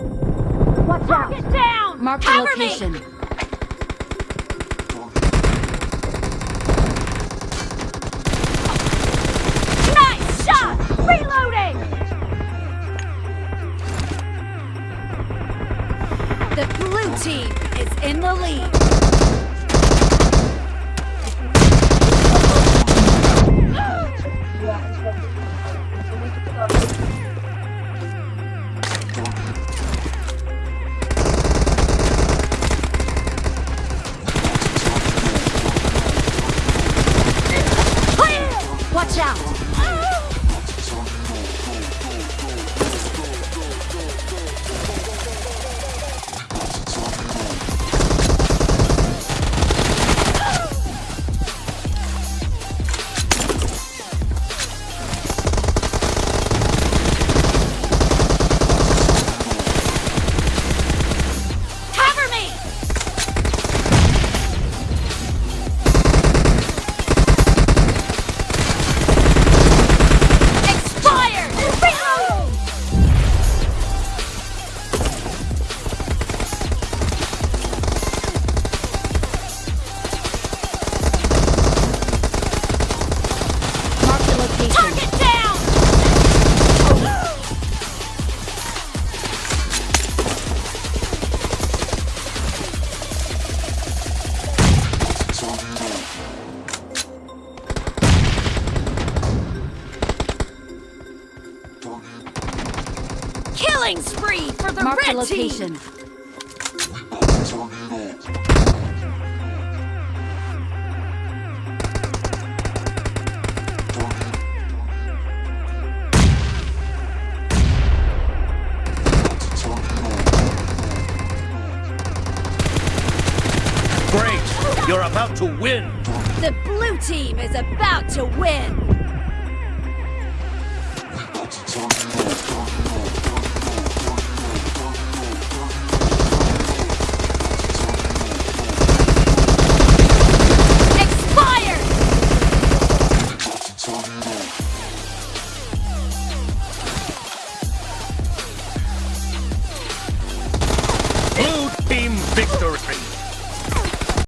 Watch out! Get down! Mark the location. Me. Nice shot! Reloading! The blue team is in the lead. Clear! Killing spree for the Mark the red team! location. Great! You're about to win! The blue team is about to win! victory!